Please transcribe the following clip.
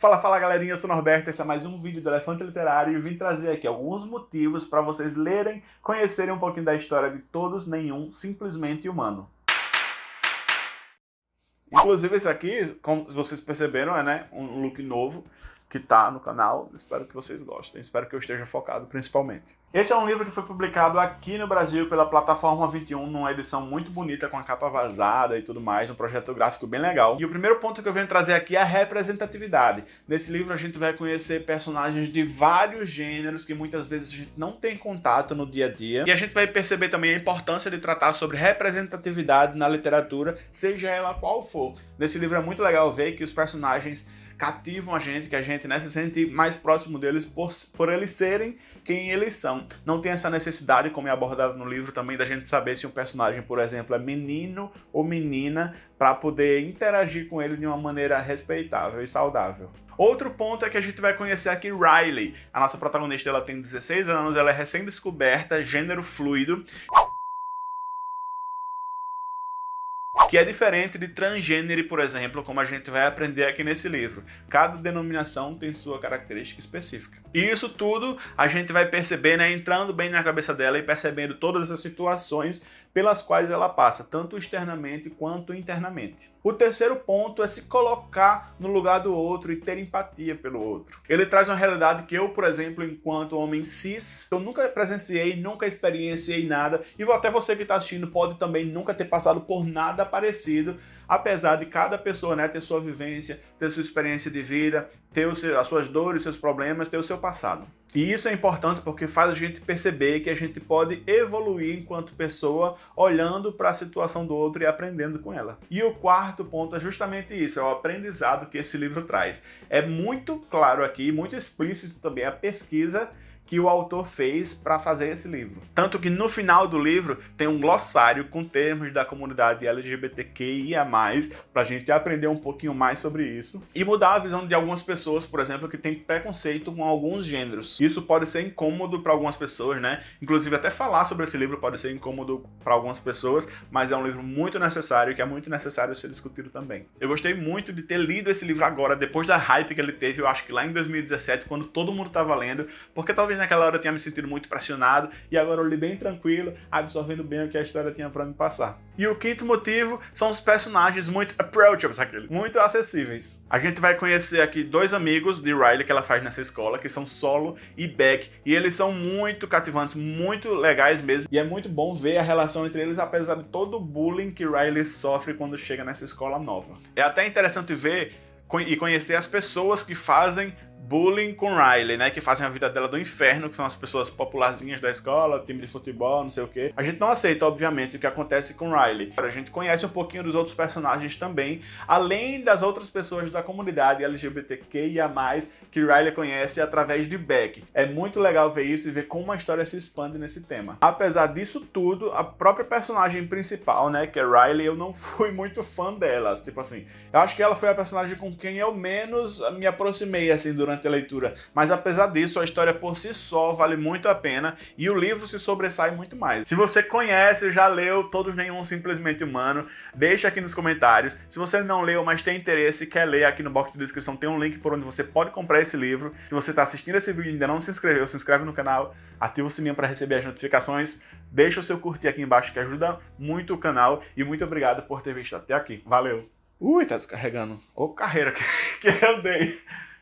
Fala, fala galerinha, eu sou o Norberto, esse é mais um vídeo do Elefante Literário e vim trazer aqui alguns motivos para vocês lerem, conhecerem um pouquinho da história de Todos Nenhum Simplesmente Humano. Inclusive esse aqui, como vocês perceberam, é né, um look novo que está no canal. Espero que vocês gostem, espero que eu esteja focado principalmente. Esse é um livro que foi publicado aqui no Brasil pela Plataforma 21, numa edição muito bonita, com a capa vazada e tudo mais, um projeto gráfico bem legal. E o primeiro ponto que eu venho trazer aqui é a representatividade. Nesse livro a gente vai conhecer personagens de vários gêneros que muitas vezes a gente não tem contato no dia a dia. E a gente vai perceber também a importância de tratar sobre representatividade na literatura, seja ela qual for. Nesse livro é muito legal ver que os personagens cativam a gente, que a gente né, se sente mais próximo deles por, por eles serem quem eles são. Não tem essa necessidade, como é abordado no livro também, da gente saber se um personagem, por exemplo, é menino ou menina, para poder interagir com ele de uma maneira respeitável e saudável. Outro ponto é que a gente vai conhecer aqui Riley. A nossa protagonista ela tem 16 anos, ela é recém-descoberta, gênero fluido, que é diferente de transgênero, por exemplo, como a gente vai aprender aqui nesse livro. Cada denominação tem sua característica específica. E isso tudo a gente vai perceber, né, entrando bem na cabeça dela e percebendo todas as situações pelas quais ela passa, tanto externamente quanto internamente. O terceiro ponto é se colocar no lugar do outro e ter empatia pelo outro. Ele traz uma realidade que eu, por exemplo, enquanto homem cis, eu nunca presenciei, nunca experienciei nada, e até você que está assistindo pode também nunca ter passado por nada parecido, apesar de cada pessoa né, ter sua vivência, ter sua experiência de vida, ter as suas dores, seus problemas, ter o seu passado. E isso é importante porque faz a gente perceber que a gente pode evoluir enquanto pessoa olhando para a situação do outro e aprendendo com ela. E o quarto ponto é justamente isso, é o aprendizado que esse livro traz. É muito claro aqui, muito explícito também a pesquisa que o autor fez para fazer esse livro. Tanto que no final do livro tem um glossário com termos da comunidade LGBTQIA+, para a gente aprender um pouquinho mais sobre isso e mudar a visão de algumas pessoas, por exemplo, que têm preconceito com alguns gêneros. Isso pode ser incômodo para algumas pessoas, né? Inclusive até falar sobre esse livro pode ser incômodo para algumas pessoas, mas é um livro muito necessário que é muito necessário ser discutido também. Eu gostei muito de ter lido esse livro agora, depois da hype que ele teve, eu acho que lá em 2017, quando todo mundo estava lendo, porque talvez naquela hora eu tinha me sentido muito pressionado e agora eu li bem tranquilo, absorvendo bem o que a história tinha para me passar. E o quinto motivo são os personagens muito approachables, aquele, muito acessíveis. A gente vai conhecer aqui dois amigos de Riley que ela faz nessa escola, que são Solo e Beck, e eles são muito cativantes, muito legais mesmo, e é muito bom ver a relação entre eles, apesar de todo o bullying que Riley sofre quando chega nessa escola nova. É até interessante ver e conhecer as pessoas que fazem bullying com Riley, né? Que fazem a vida dela do inferno, que são as pessoas popularzinhas da escola, time de futebol, não sei o quê. A gente não aceita, obviamente, o que acontece com Riley. A gente conhece um pouquinho dos outros personagens também, além das outras pessoas da comunidade LGBTQIA+, que Riley conhece através de Beck. É muito legal ver isso e ver como a história se expande nesse tema. Apesar disso tudo, a própria personagem principal, né, que é Riley, eu não fui muito fã dela. Tipo assim, eu acho que ela foi a personagem com quem eu menos me aproximei, assim, durante durante leitura, mas apesar disso, a história por si só vale muito a pena e o livro se sobressai muito mais. Se você conhece, já leu Todos Nenhum Simplesmente Humano, deixa aqui nos comentários. Se você não leu, mas tem interesse e quer ler, aqui no box de descrição tem um link por onde você pode comprar esse livro. Se você está assistindo esse vídeo e ainda não se inscreveu, se inscreve no canal, ativa o sininho para receber as notificações, deixa o seu curtir aqui embaixo que ajuda muito o canal e muito obrigado por ter visto até aqui. Valeu! Ui, tá descarregando. Ô carreira que, que eu dei.